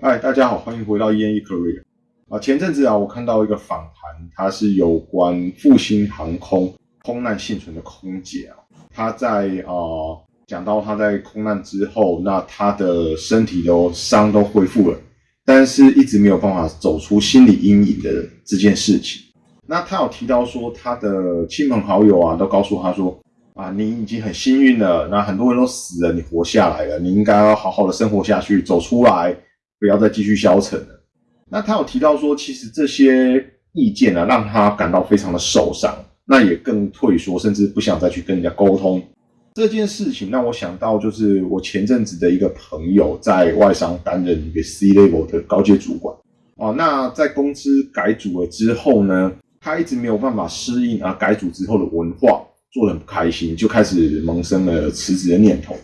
嗨，大家好，欢迎回到 ENE Career 啊。前阵子啊，我看到一个访谈，它是有关复兴航空空难幸存的空姐啊。她在啊讲到她在空难之后，那她的身体都伤都恢复了，但是一直没有办法走出心理阴影的这件事情。那她有提到说，她的亲朋好友啊，都告诉她说啊，你已经很幸运了，那很多人都死了，你活下来了，你应该要好好的生活下去，走出来。不要再继续消沉了。那他有提到说，其实这些意见呢，让他感到非常的受伤，那也更退缩，甚至不想再去跟人家沟通。这件事情让我想到，就是我前阵子的一个朋友在外商担任一个 C level 的高阶主管哦。那在公司改组了之后呢，他一直没有办法适应啊改组之后的文化，做的很不开心，就开始萌生了辞职的念头。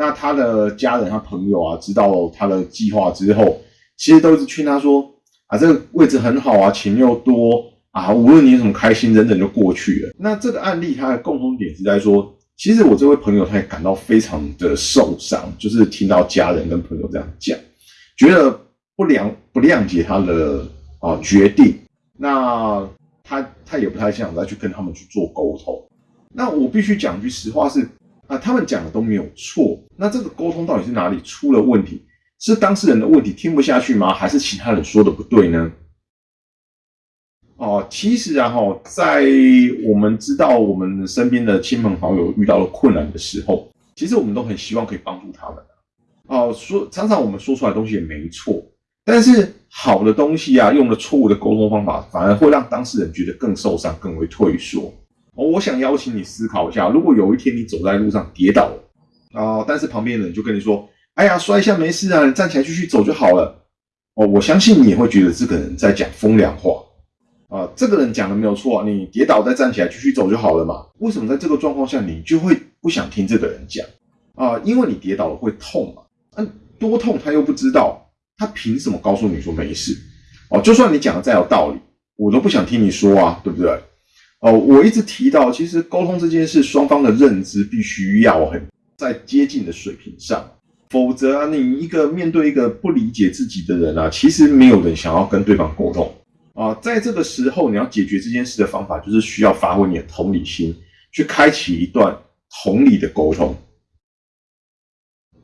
那他的家人、他朋友啊，知道他的计划之后，其实都是劝他说：“啊，这个位置很好啊，钱又多啊，无论你有什么开心，忍忍就过去了。”那这个案例它的共同点是在说，其实我这位朋友他也感到非常的受伤，就是听到家人跟朋友这样讲，觉得不谅不谅解他的啊决定。那他他也不太想再去跟他们去做沟通。那我必须讲句实话是。啊，他们讲的都没有错。那这个沟通到底是哪里出了问题？是当事人的问题听不下去吗？还是其他人说的不对呢？哦，其实啊，哈，在我们知道我们身边的亲朋好友遇到了困难的时候，其实我们都很希望可以帮助他们。哦，说常常我们说出来的东西也没错，但是好的东西啊，用了错误的沟通方法，反而会让当事人觉得更受伤，更为退缩。我想邀请你思考一下，如果有一天你走在路上跌倒了啊，但是旁边的人就跟你说：“哎呀，摔一下没事啊，你站起来继续走就好了。”哦，我相信你也会觉得这个人在讲风凉话啊。这个人讲的没有错，你跌倒再站起来继续走就好了嘛。为什么在这个状况下你就会不想听这个人讲啊？因为你跌倒了会痛嘛，嗯，多痛他又不知道，他凭什么告诉你说没事？哦，就算你讲的再有道理，我都不想听你说啊，对不对？哦，我一直提到，其实沟通这件事，双方的认知必须要很在接近的水平上，否则啊，你一个面对一个不理解自己的人啊，其实没有人想要跟对方沟通啊。在这个时候，你要解决这件事的方法，就是需要发挥你的同理心，去开启一段同理的沟通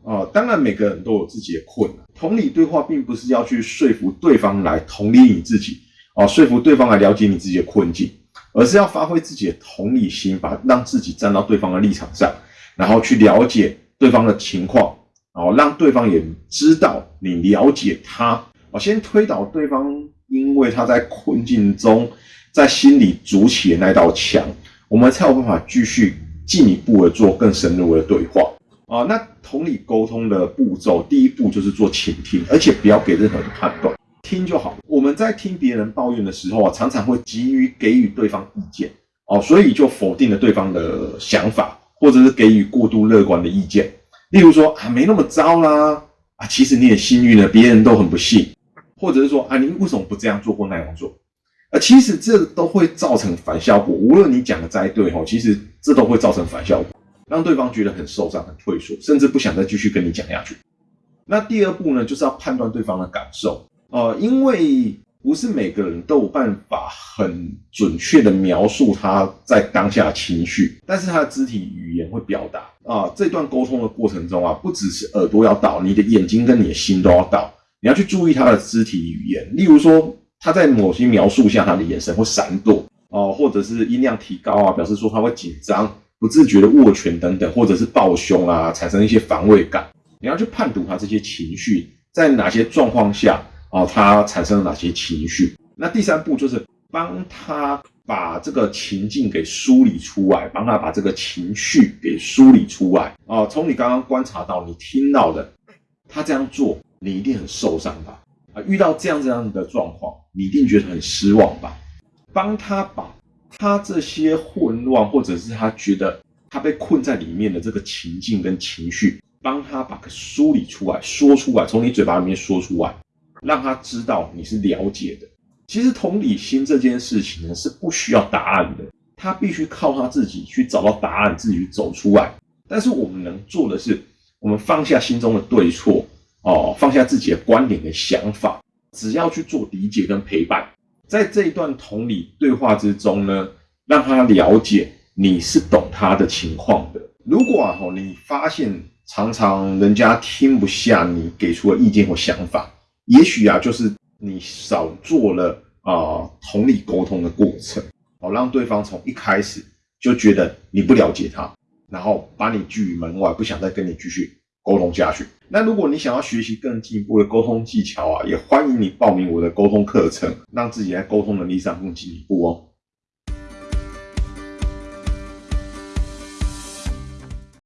啊。当然，每个人都有自己的困难，同理对话并不是要去说服对方来同理你自己啊，说服对方来了解你自己的困境。而是要发挥自己的同理心，把让自己站到对方的立场上，然后去了解对方的情况，然后让对方也知道你了解他。我先推倒对方，因为他在困境中，在心里筑起的那道墙，我们才有办法继续进一步的做更深入的对话啊。那同理沟通的步骤，第一步就是做倾听，而且不要给任何的判断。听就好。我们在听别人抱怨的时候啊，常常会急于给予对方意见哦，所以就否定了对方的想法，或者是给予过度乐观的意见。例如说啊，没那么糟啦，啊，其实你也幸运了，别人都很不幸，或者是说啊，你为什么不这样做或那样做？啊，其实这都会造成反效果。无论你讲的再对哦，其实这都会造成反效果，让对方觉得很受伤、很退缩，甚至不想再继续跟你讲下去。那第二步呢，就是要判断对方的感受。呃，因为不是每个人都有办法很准确的描述他在当下的情绪，但是他的肢体语言会表达啊。这段沟通的过程中啊，不只是耳朵要到，你的眼睛跟你的心都要到，你要去注意他的肢体语言。例如说，他在某些描述下，他的眼神会闪躲哦，或者是音量提高啊，表示说他会紧张、不自觉的握拳等等，或者是抱胸啊，产生一些防卫感。你要去判读他这些情绪在哪些状况下。哦，他产生了哪些情绪？那第三步就是帮他把这个情境给梳理出来，帮他把这个情绪给梳理出来。哦，从你刚刚观察到、你听到的，他这样做，你一定很受伤吧？啊，遇到这样这样的状况，你一定觉得很失望吧？帮他把他这些混乱，或者是他觉得他被困在里面的这个情境跟情绪，帮他把它梳理出来，说出来，从你嘴巴里面说出来。让他知道你是了解的。其实同理心这件事情呢，是不需要答案的，他必须靠他自己去找到答案，自己去走出来。但是我们能做的是，我们放下心中的对错哦，放下自己的观点跟想法，只要去做理解跟陪伴，在这一段同理对话之中呢，让他了解你是懂他的情况的。如果啊，你发现常常人家听不下你给出的意见或想法，也许啊，就是你少做了啊同理沟通的过程，哦，让对方从一开始就觉得你不了解他，然后把你拒于门外，不想再跟你继续沟通下去。那如果你想要学习更进一步的沟通技巧啊，也欢迎你报名我的沟通课程，让自己在沟通能力上更进一步哦。